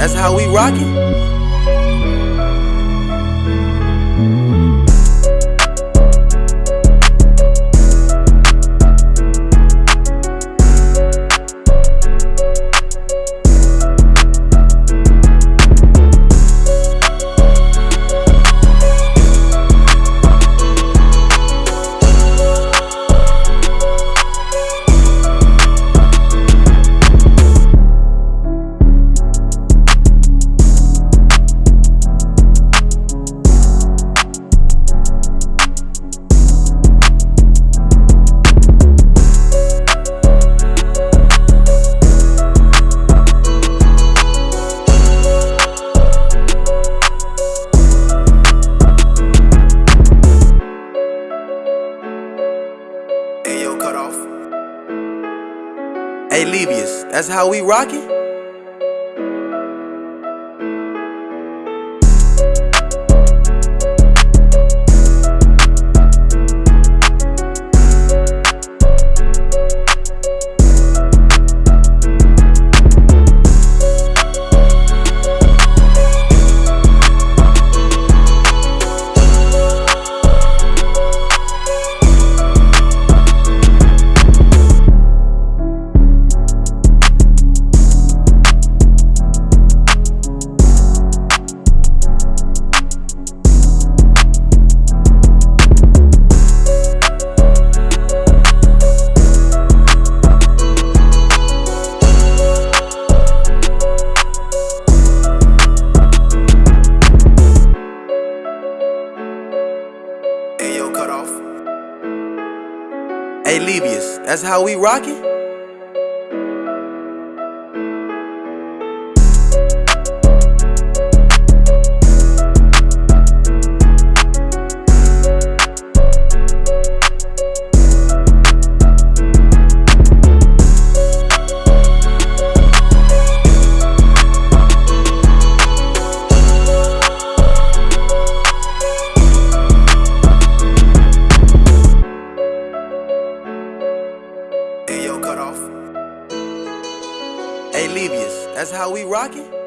That's how we rock it. Cut off. Hey, Levius, that's how we rockin'. Hey, Levius, that's how we rockin'. Hey, Levius, that's how we rockin'.